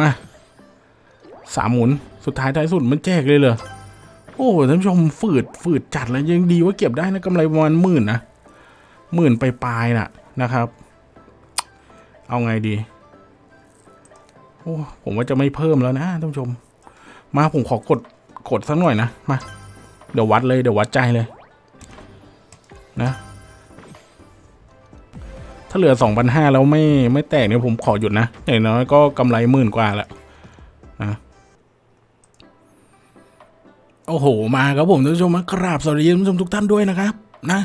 มาสามหมุนสุดท้ายท้ายสุดมันแจกเลยเหรอโอ้ท่านผู้ชมฝืดฝืดจัดเลยยังดีว่าเก็บได้นะกำไรประมาณหมื่นนะหมื่นไปปลายน่ะนะครับ เอาไงดี โอ้ผมว่าจะไม่เพิ่มแล้วนะท่านผู้ชม มาผมขอกดกดสักหน่อยนะมาเดี๋ยววัดเลยเดี๋ยววัดใจเลย นะ ถ้าเหลือสองพันห้าแล้วไม่ไม่แตกเนี่ยผมขอหยุดนะอย่างน้อยก็กำไรหมื่นกว่าแหละนะโอ้โห มาครับผมท่านผู้ชมมากราบสวัสดีท่านผู้ชมทุกท่านด้วยนะครับ นะ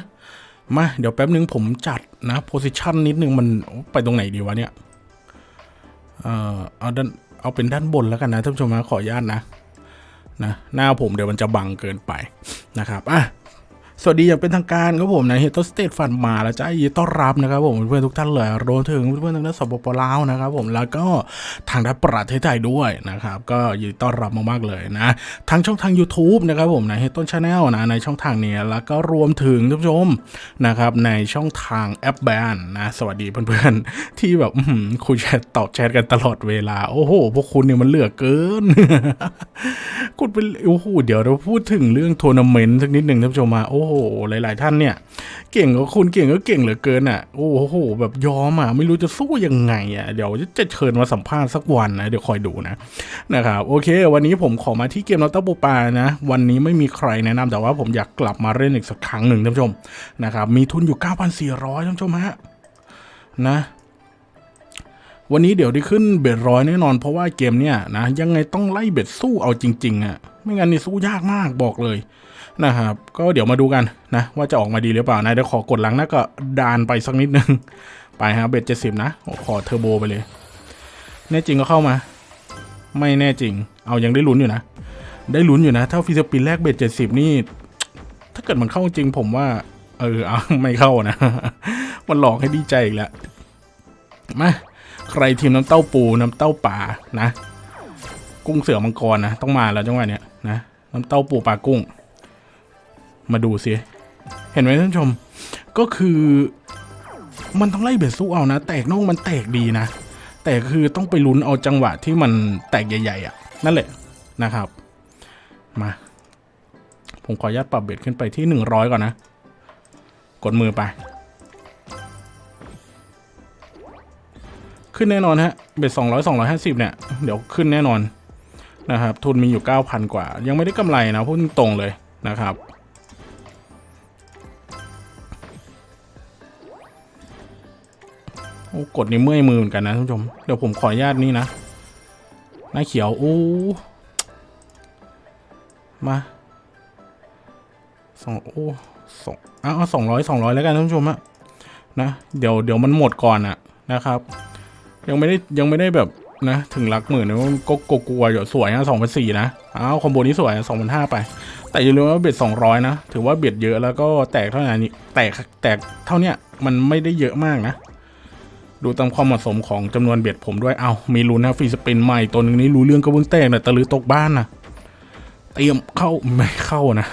มาเดี๋ยวแป๊บนึงผมจัดนะโพสิชันนิดนึงมันไปตรงไหนดีวะเนี่ย เอ่อเอาด้านเอาเป็นด้านบนแล้วกันนะท่านผู้ชมนะขออนุญาตนะนะหน้าผมเดี๋ยวมันจะบังเกินไปนะครับอะ สวัสดีอย่างเป็นทางการครับผมนะเฮตสเตทฟันมาแล้วจ้ายินต้อนรับนะครับผมเพื่อนทุกท่านเลยรวมถึงเพื่อนทางด้านสปปลาวนะครับผมแล้วก็ทางด้านประเทศไทยด้วยนะครับก็ยินดีต้อนรับมากๆเลยนะทั้งช่องทาง YouTube นะครับผมนะเฮต้นชาแนลนะในช่องทางนี้แล้วก็รวมถึงท่านผู้ชมนะครับในช่องทางแอปแบนนะสวัสดีเพื่อนๆที่แบบคุยแชทตอบแชทกันตลอดเวลาโอ้โหพวกคุณเนี่ยมันเหลือเกินกดไปโอ้โหเดี๋ยวเราพูดถึงเรื่องทัวร์นาเมนต์สักนิดหนึ่งท่านผู้ชมมาโอ้โห หลาย ๆ ท่านเนี่ย เก่งก็คุณเก่งก็เก่งเหลือเกินอะ โอ้โห แบบยอมอะ ไม่รู้จะสู้ยังไงอะ เดี๋ยวจะเชิญมาสัมภาษณ์สักวันนะ เดี๋ยวคอยดูนะ นะครับ โอเค วันนี้ผมขอมาที่เกมลอตเตอร์ปูปลานะ วันนี้ไม่มีใครแนะนำแต่ว่าผมอยากกลับมาเล่นอีกสักครั้งหนึ่งท่านผู้ชม นะครับ มีทุนอยู่ 9,400ท่านผู้ชมฮะ นะ วันนี้เดี๋ยวได้ขึ้น bet ร้อยแน่นอนเพราะว่าเกมเนี่ยนะยังไงต้องไล่ bet สู้เอาจริงๆอะ่ะไม่งั้นนี่สู้ยากมากบอกเลยนะครับก็เดี๋ยวมาดูกันนะว่าจะออกมาดีหรือเปล่านะเดี๋ยวขอกดหลังนะก็ดานไปสักนิดนึง ไปฮะ bet เจ็ดสิบนะขอเทอร์โบไปเลย แน่จริงก็เข้ามา ไม่แน่จริง เอายังได้ลุ้นอยู่นะ ได้ลุ้นอยู่นะ ถ้า free spin แรก bet เจ็ดสิบนี่ถ้าเกิดมันเข้าจริงผมว่า เออเอาไม่เข้านะ มันหลอกให้ดีใจอีกแล้วมา ใครทีมน้ำเต้าปูน้ำเต้าป่านะ กุ้งเสือมังกรนะต้องมาแล้วจังหวะเนี้ยนะน้ำเต้าปูปลากุ้ง มาดูสิเห็นไหมท่านชม ก็คือ มันต้องไล่เบ็ดสู้เอานะ แตกน่องมันแตกดีนะ แต่คือต้องไปลุ้นเอาจังหวะที่มันแตกใหญ่ ๆอะ นั่นแหละนะครับ มา ผมขออนุญาตปรับเบ็ดขึ้นไปที่หนึ่งร้อยก่อนนะ กดมือไป ขึ้นแน่นอนฮะเบ็ดสองร้อยสองร้อยห้าสิบเนี่ย เดี๋ยวขึ้นแน่นอนนะครับ ทุนมีอยู่เก้าพันกว่า ยังไม่ได้กำไรนะพูดตรงเลยนะครับ โอ้กดนี่เมื่อยมือเหมือนกันนะท่านผู้ชม เดี๋ยวผมขออนุญาตนี่นะ หน้าเขียว โอ้ มาสองโอ้สองเอาสองร้อยสองร้อยแล้วกันท่านผู้ชมอะนะ เดี๋ยวเดี๋ยวมันหมดก่อนอะนะครับ ยังไม่ได้ยังไม่ได้แบบนะ ถึงหลักหมื่นนะก็กกลัวอยู่สวยนะสองพันสี่นะอ้าวคอมโบนี้สวยสองพันห้าไป แต่อย่าลืมว่าเบ็ดสองร้อยนะ ถือว่าเบ็ดเยอะแล้วก็แตกเท่านี้แตกแตกเท่าเนี้ยมันไม่ได้เยอะมากนะ ดูตามความเหมาะสมของจำนวนเบ็ดผมด้วยเอามีลุ้นนะฟรีสปินใหม่ตัวนึงนี้รู้เรื่องก็เพิ่งแตกนะตะลือตกบ้านนะเตรียมเข้าไม่เข้านะ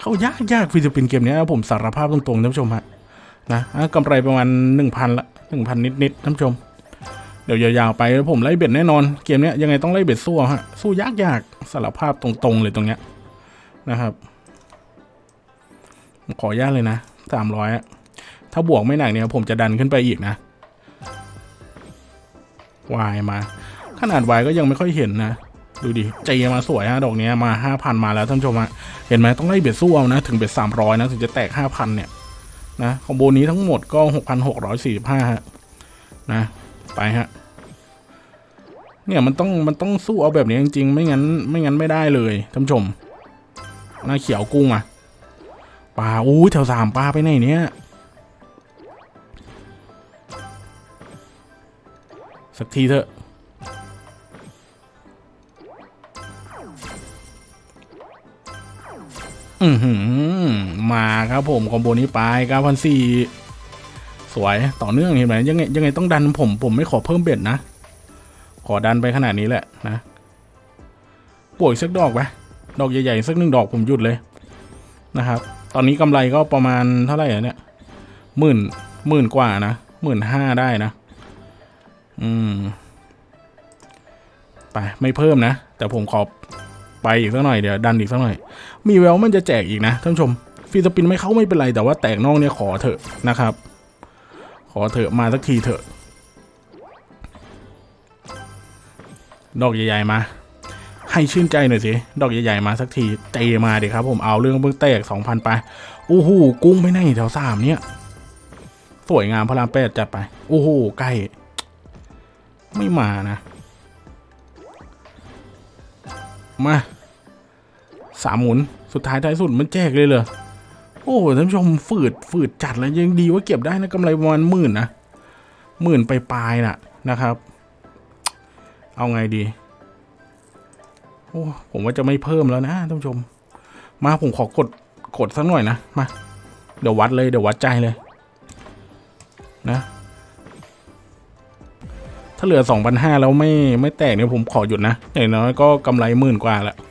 เข้ายากยากฟรีสปินเกมนี้ผมสารภาพตรงๆท่านผู้ชมฮะนะอะกำไรประมาณหนึ่งพันละหนึ่งพันนิดๆท่านผู้ชม เดี๋ยวยาวๆไปแล้วผมไล่เบ็ดแน่นอนเกมเนี้ยยังไงต้องไล่เบ็ดสู้ฮะสู้ยากยากๆสารภาพตรงๆเลยตรงเนี้ยนะครับ ขอญาตเลยนะสามร้อยถ้าบวกไม่หนักเนี่ยผมจะดันขึ้นไปอีกนะวายมา ขนาดวายก็ยังไม่ค่อยเห็นนะ ดูดิใจมาสวยฮะดอกเนี้ยมาห้าพันมาแล้วท่านผู้ชมฮะเห็นไหมต้องไล่เบ็ดสู้เอานะ ถึงเบ็ดสามร้อยนะ ถึงจะแตกห้าพันเนี่ยนะคอมโบนี้ทั้งหมดก็หกพันหกร้อยสี่สิบห้าฮะนะ ไปฮะ เนี่ยมันต้องมันต้องสู้เอาแบบนี้จริงๆ ไม่งั้นไม่งั้นไม่ได้เลยท่านผู้ชมหน้าเขียวกุ้งอะปลาอู้แถวสามปลาไปไหนเนี่ยสักทีเถอะ อือหือ มาครับผมคอมโบนี้ไปเก้าพันสี่ สวยต่อเนื่องเห็นไหมยังไงยังไงต้องดันผมผมไม่ขอเพิ่มเบ็ดนะ ขอดันไปขนาดนี้แหละนะป่วยสักดอกไปดอกใหญ่ๆสักหนึ่งดอกผมหยุดเลยนะครับ ตอนนี้กำไรก็ประมาณเท่าไหร่อะเนี่ยหมื่นหมื่นกว่านะหมื่นห้าได้นะ อืมไปไม่เพิ่มนะ แต่ผมขอไปอีกสักหน่อยเดี๋ยวดันอีกสักหน่อย มีแววมันจะแจกอีกนะท่านผู้ชมฟรีสปินไม่เข้าไม่เป็นไรแต่ว่าแตกนอกเนี่ยขอเถอะนะครับ ขอเถอะมาสักทีเถอะ ดอกใหญ่ๆมา ให้ชื่นใจหน่อยสิ ดอกใหญ่ๆมาสักทีเตมาดิครับผมเอาเรื่องเพิ่งแตกสองพันไปโอ้โหกุ้งไปไหนแถวสามเนี่ย สวยงามพระรามแปดจัดไป โอ้โหใกล้ ไม่มานะมาสามหมุน สุดท้ายท้ายสุดมันแจกเลยเหรอ โอ้โหท่านผู้ชมฝืดฝืดจัดแล้วยังดีว่าเก็บได้นะกำไรประมาณหมื่นนะหมื่นไปปลายน่ะนะครับ เอาไงดี โอ้ผมว่าจะไม่เพิ่มแล้วนะท่านผู้ชม มาผมขอกดกดสักหน่อยนะมาเดี๋ยววัดเลยเดี๋ยววัดใจเลยนะถ้าเหลือสองพันห้าแล้วไม่ไม่แตกเนี่ยผมขอหยุดนะอย่างน้อยก็กำไรหมื่นกว่าและนะ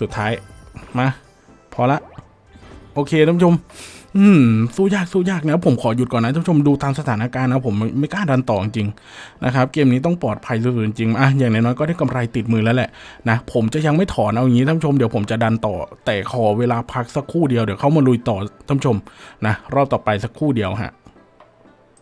สุดท้าย มา พอละ โอเคท่านผู้ชม อืม สู้ยากสู้ยากนะผมขอหยุดก่อนนะท่านผู้ชมดูตามสถานการณ์นะผมไม่ไม่กล้าดันต่อจริงนะครับ เกมนี้ต้องปลอดภัยสุดๆจริงอะอย่างน้อยๆก็ได้กำไรติดมือแล้วแหละนะผมจะยังไม่ถอนเอาอย่างนี้ท่านผู้ชมเดี๋ยวผมจะดันต่อ แต่ขอเวลาพักสักครู่เดียวเดี๋ยวเข้ามาลุยต่อท่านผู้ชมนะรอบต่อไปสักครู่เดียวฮะ